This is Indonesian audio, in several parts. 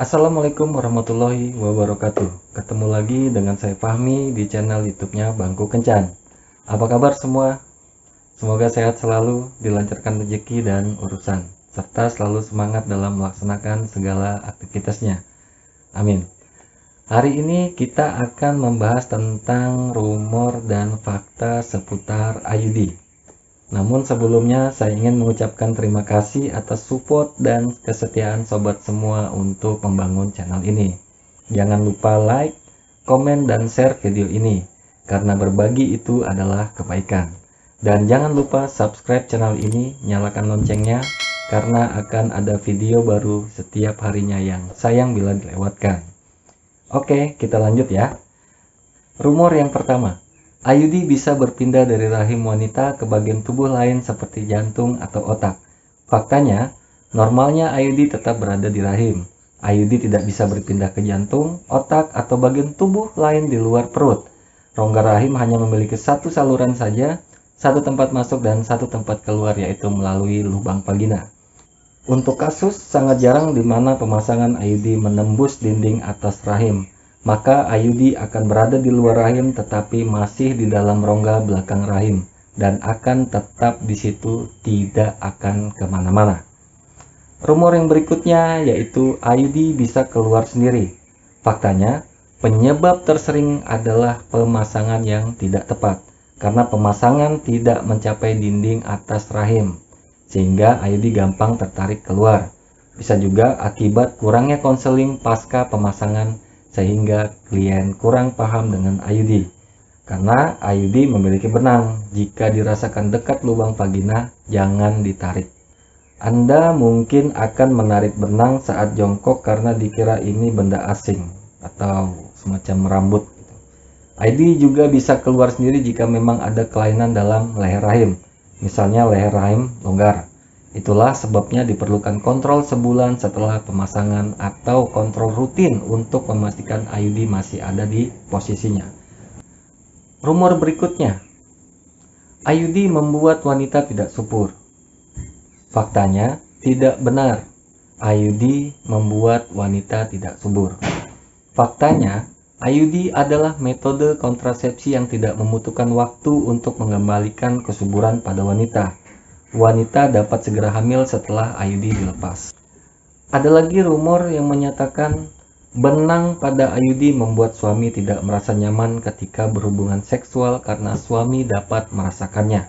Assalamualaikum warahmatullahi wabarakatuh. Ketemu lagi dengan saya Fahmi di channel youtube-nya Bangku Kencan. Apa kabar semua? Semoga sehat selalu, dilancarkan rezeki dan urusan Serta selalu semangat dalam melaksanakan segala aktivitasnya. Amin. Hari ini kita akan membahas tentang rumor dan fakta seputar IUD namun sebelumnya saya ingin mengucapkan terima kasih atas support dan kesetiaan sobat semua untuk membangun channel ini. Jangan lupa like, komen, dan share video ini, karena berbagi itu adalah kebaikan. Dan jangan lupa subscribe channel ini, nyalakan loncengnya, karena akan ada video baru setiap harinya yang sayang bila dilewatkan. Oke, kita lanjut ya. Rumor yang pertama, IUD bisa berpindah dari rahim wanita ke bagian tubuh lain seperti jantung atau otak. Faktanya, normalnya IUD tetap berada di rahim. IUD tidak bisa berpindah ke jantung, otak, atau bagian tubuh lain di luar perut. Rongga rahim hanya memiliki satu saluran saja, satu tempat masuk dan satu tempat keluar yaitu melalui lubang vagina. Untuk kasus sangat jarang di mana pemasangan IUD menembus dinding atas rahim maka IUD akan berada di luar rahim tetapi masih di dalam rongga belakang rahim dan akan tetap di situ tidak akan ke mana-mana. Rumor yang berikutnya yaitu IUD bisa keluar sendiri. Faktanya, penyebab tersering adalah pemasangan yang tidak tepat karena pemasangan tidak mencapai dinding atas rahim sehingga IUD gampang tertarik keluar. Bisa juga akibat kurangnya konseling pasca pemasangan sehingga klien kurang paham dengan IUD. Karena IUD memiliki benang, jika dirasakan dekat lubang vagina, jangan ditarik. Anda mungkin akan menarik benang saat jongkok karena dikira ini benda asing atau semacam rambut. IUD juga bisa keluar sendiri jika memang ada kelainan dalam leher rahim, misalnya leher rahim longgar. Itulah sebabnya diperlukan kontrol sebulan setelah pemasangan atau kontrol rutin untuk memastikan IUD masih ada di posisinya. Rumor berikutnya, IUD membuat wanita tidak subur. Faktanya, tidak benar. IUD membuat wanita tidak subur. Faktanya, IUD adalah metode kontrasepsi yang tidak membutuhkan waktu untuk mengembalikan kesuburan pada wanita wanita dapat segera hamil setelah IUD dilepas. Ada lagi rumor yang menyatakan benang pada IUD membuat suami tidak merasa nyaman ketika berhubungan seksual karena suami dapat merasakannya.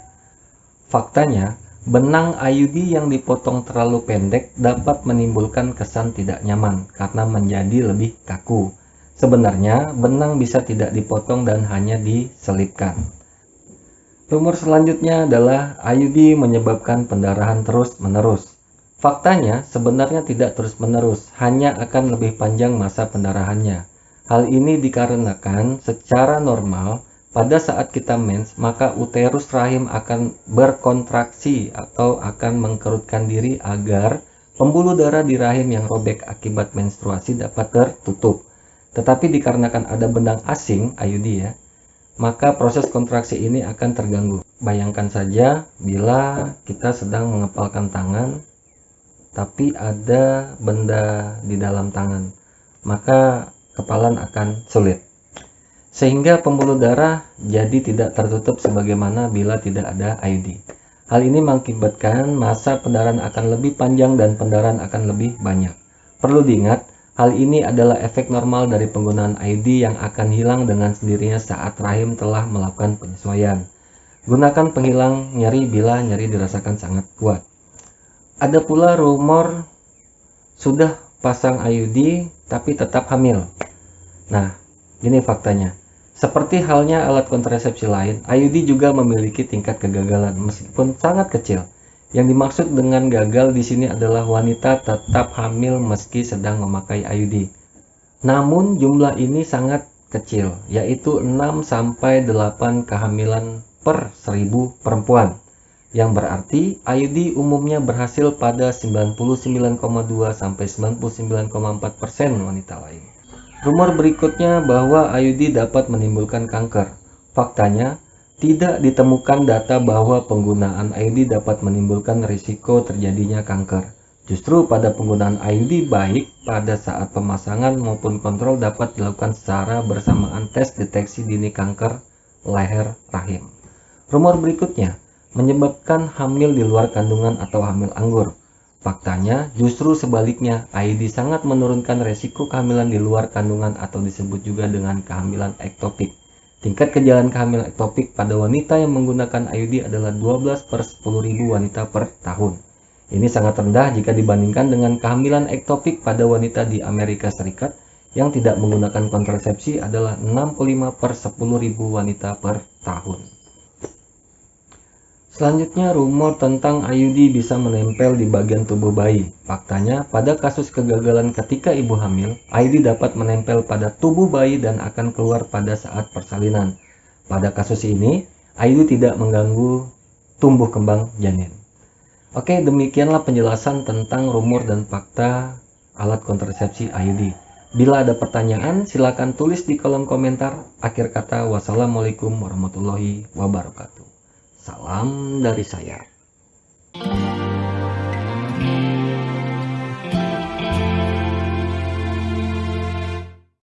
Faktanya, benang IUD yang dipotong terlalu pendek dapat menimbulkan kesan tidak nyaman karena menjadi lebih kaku. Sebenarnya, benang bisa tidak dipotong dan hanya diselipkan. Rumor selanjutnya adalah IUD menyebabkan pendarahan terus-menerus. Faktanya sebenarnya tidak terus-menerus, hanya akan lebih panjang masa pendarahannya. Hal ini dikarenakan secara normal pada saat kita mens, maka uterus rahim akan berkontraksi atau akan mengkerutkan diri agar pembuluh darah di rahim yang robek akibat menstruasi dapat tertutup. Tetapi dikarenakan ada benang asing, IUD ya, maka proses kontraksi ini akan terganggu. Bayangkan saja bila kita sedang mengepalkan tangan, tapi ada benda di dalam tangan, maka kepalan akan sulit. Sehingga pembuluh darah jadi tidak tertutup sebagaimana bila tidak ada IUD. Hal ini mengakibatkan masa pendarahan akan lebih panjang dan pendarahan akan lebih banyak. Perlu diingat, Hal ini adalah efek normal dari penggunaan IUD yang akan hilang dengan sendirinya saat rahim telah melakukan penyesuaian. Gunakan penghilang nyeri bila nyeri dirasakan sangat kuat. Ada pula rumor sudah pasang IUD tapi tetap hamil. Nah, ini faktanya. Seperti halnya alat kontrasepsi lain, IUD juga memiliki tingkat kegagalan meskipun sangat kecil. Yang dimaksud dengan gagal di sini adalah wanita tetap hamil meski sedang memakai IUD. Namun jumlah ini sangat kecil, yaitu 6 sampai 8 kehamilan per 1000 perempuan. Yang berarti IUD umumnya berhasil pada 99,2 sampai 99,4% wanita lain. Rumor berikutnya bahwa IUD dapat menimbulkan kanker. Faktanya, tidak ditemukan data bahwa penggunaan IUD dapat menimbulkan risiko terjadinya kanker. Justru pada penggunaan IUD baik pada saat pemasangan maupun kontrol dapat dilakukan secara bersamaan tes deteksi dini kanker leher rahim. Rumor berikutnya menyebabkan hamil di luar kandungan atau hamil anggur. Faktanya justru sebaliknya, IUD sangat menurunkan resiko kehamilan di luar kandungan atau disebut juga dengan kehamilan ektopik. Tingkat kejadian kehamilan ektopik pada wanita yang menggunakan IUD adalah 12 per 10.000 wanita per tahun. Ini sangat rendah jika dibandingkan dengan kehamilan ektopik pada wanita di Amerika Serikat yang tidak menggunakan kontrasepsi adalah 65 per 10.000 wanita per tahun. Selanjutnya, rumor tentang IUD bisa menempel di bagian tubuh bayi. Faktanya, pada kasus kegagalan ketika ibu hamil, IUD dapat menempel pada tubuh bayi dan akan keluar pada saat persalinan. Pada kasus ini, IUD tidak mengganggu tumbuh kembang janin. Oke, demikianlah penjelasan tentang rumor dan fakta alat kontrasepsi IUD. Bila ada pertanyaan, silakan tulis di kolom komentar. Akhir kata, wassalamualaikum warahmatullahi wabarakatuh. Salam dari saya. thank you